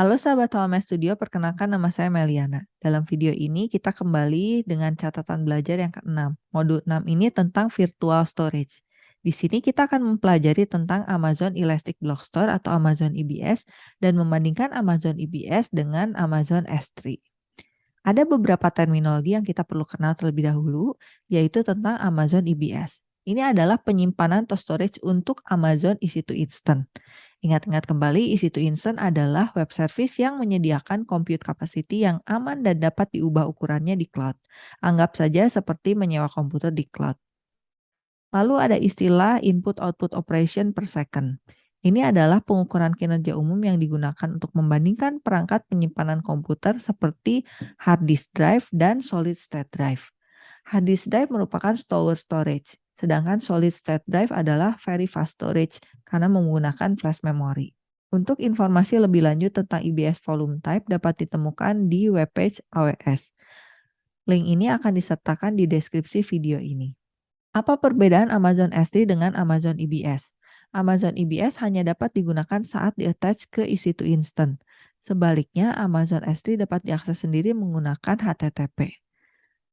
Halo sahabat Home Studio, perkenalkan nama saya Meliana. Dalam video ini kita kembali dengan catatan belajar yang ke-6. Modul 6 ini tentang virtual storage. Di sini kita akan mempelajari tentang Amazon Elastic Block Store atau Amazon EBS dan membandingkan Amazon EBS dengan Amazon S3. Ada beberapa terminologi yang kita perlu kenal terlebih dahulu, yaitu tentang Amazon EBS. Ini adalah penyimpanan atau storage untuk Amazon EC2 Instant. Ingat-ingat kembali, EC2 Instant adalah web service yang menyediakan compute capacity yang aman dan dapat diubah ukurannya di cloud. Anggap saja seperti menyewa komputer di cloud. Lalu ada istilah input-output operation per second. Ini adalah pengukuran kinerja umum yang digunakan untuk membandingkan perangkat penyimpanan komputer seperti hard disk drive dan solid state drive. Hard disk drive merupakan store storage. Sedangkan solid state drive adalah very fast storage karena menggunakan flash memory. Untuk informasi lebih lanjut tentang EBS volume type dapat ditemukan di webpage AWS. Link ini akan disertakan di deskripsi video ini. Apa perbedaan Amazon S3 dengan Amazon EBS? Amazon EBS hanya dapat digunakan saat di-attach ke EC2 Instant. Sebaliknya, Amazon S3 dapat diakses sendiri menggunakan HTTP.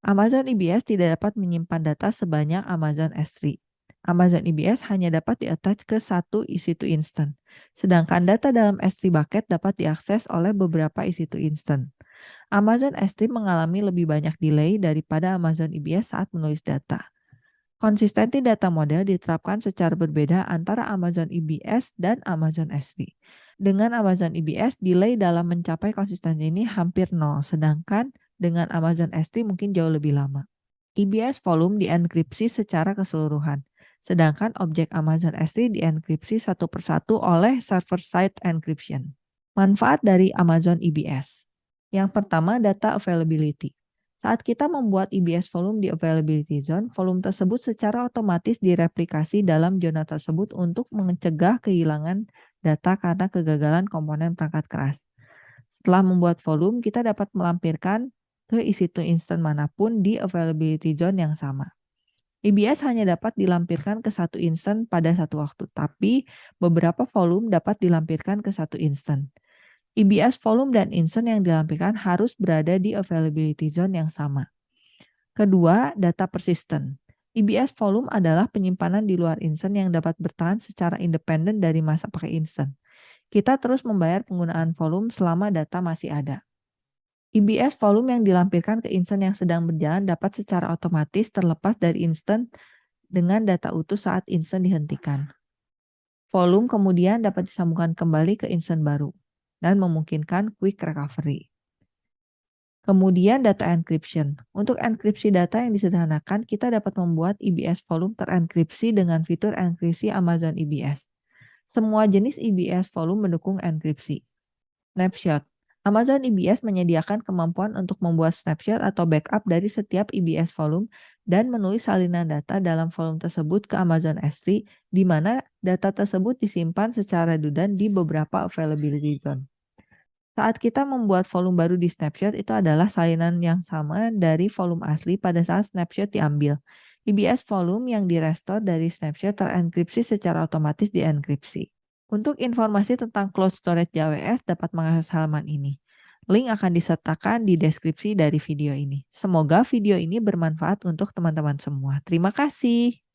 Amazon EBS tidak dapat menyimpan data sebanyak Amazon S3. Amazon EBS hanya dapat di-attach ke satu EC2 Instant, sedangkan data dalam S3 bucket dapat diakses oleh beberapa EC2 Instant. Amazon S3 mengalami lebih banyak delay daripada Amazon EBS saat menulis data. Konsistensi data model diterapkan secara berbeda antara Amazon EBS dan Amazon S3. Dengan Amazon EBS, delay dalam mencapai konsistensi ini hampir nol, sedangkan dengan Amazon S3 mungkin jauh lebih lama. EBS volume dienkripsi secara keseluruhan, sedangkan objek Amazon S3 dienkripsi satu persatu oleh server-side encryption. Manfaat dari Amazon EBS. Yang pertama, data availability. Saat kita membuat EBS volume di availability zone, volume tersebut secara otomatis direplikasi dalam zona tersebut untuk mencegah kehilangan data karena kegagalan komponen perangkat keras. Setelah membuat volume, kita dapat melampirkan ke EC2 instant mana pun di availability zone yang sama. EBS hanya dapat dilampirkan ke satu instant pada satu waktu, tapi beberapa volume dapat dilampirkan ke satu instant. EBS volume dan instant yang dilampirkan harus berada di availability zone yang sama. Kedua, data persistent. EBS volume adalah penyimpanan di luar instant yang dapat bertahan secara independen dari masa pakai instant. Kita terus membayar penggunaan volume selama data masih ada. EBS volume yang dilampirkan ke instant yang sedang berjalan dapat secara otomatis terlepas dari instant dengan data utuh saat instant dihentikan. Volume kemudian dapat disambungkan kembali ke instant baru dan memungkinkan quick recovery. Kemudian data encryption. Untuk enkripsi data yang disederhanakan, kita dapat membuat EBS volume terenkripsi dengan fitur enkripsi Amazon EBS. Semua jenis EBS volume mendukung enkripsi. Snapshot. Amazon EBS menyediakan kemampuan untuk membuat snapshot atau backup dari setiap EBS volume dan menulis salinan data dalam volume tersebut ke Amazon S3, di mana data tersebut disimpan secara redundant di beberapa availability zone. Saat kita membuat volume baru di snapshot, itu adalah salinan yang sama dari volume asli pada saat snapshot diambil. EBS volume yang direstore dari snapshot terenkripsi secara otomatis dienkripsi. Untuk informasi tentang cloud storage JWS dapat mengakses halaman ini. Link akan disertakan di deskripsi dari video ini. Semoga video ini bermanfaat untuk teman-teman semua. Terima kasih.